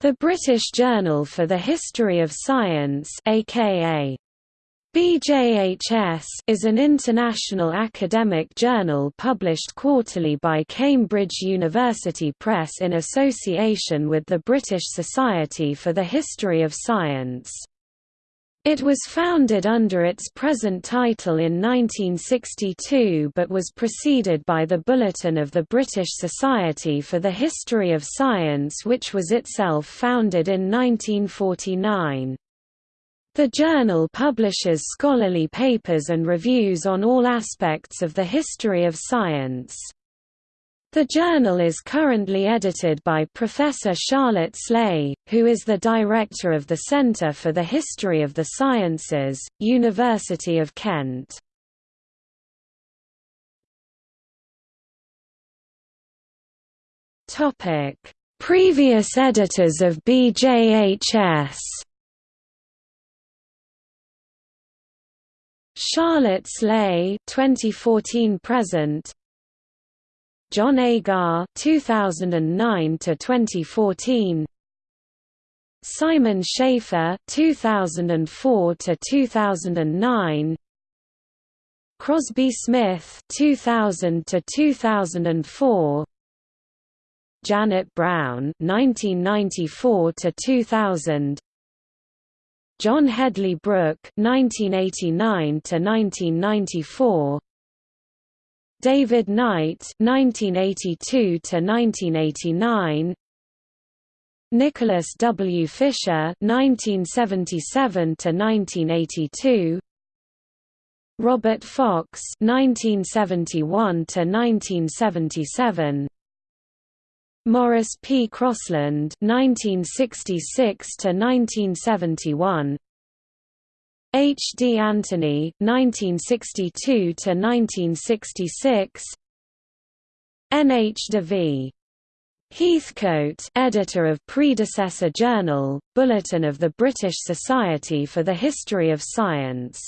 The British Journal for the History of Science aka BJHS is an international academic journal published quarterly by Cambridge University Press in association with the British Society for the History of Science. It was founded under its present title in 1962 but was preceded by the Bulletin of the British Society for the History of Science which was itself founded in 1949. The journal publishes scholarly papers and reviews on all aspects of the history of science. The journal is currently edited by Professor Charlotte Sleigh, who is the director of the Centre for the History of the Sciences, University of Kent. Previous editors of BJHS Charlotte Sleigh 2014 present John Agar 2009 to 2014 Simon Schaffer 2004 to 2009 Crosbie Smith 2000 to 2004 Janet Browne 1994 to 2000 John Hedley Brooke 1989 to 1994 David Knight 1982 to 1989 Nicholas W. Fisher 1977 to 1982 Robert Fox 1971 to 1977 Maurice P. Crosland 1966 to 1971 H. D. Anthony, 1962 to 1966. N. H. de V. Heathcote, editor of predecessor journal, Bulletin of the British Society for the History of Science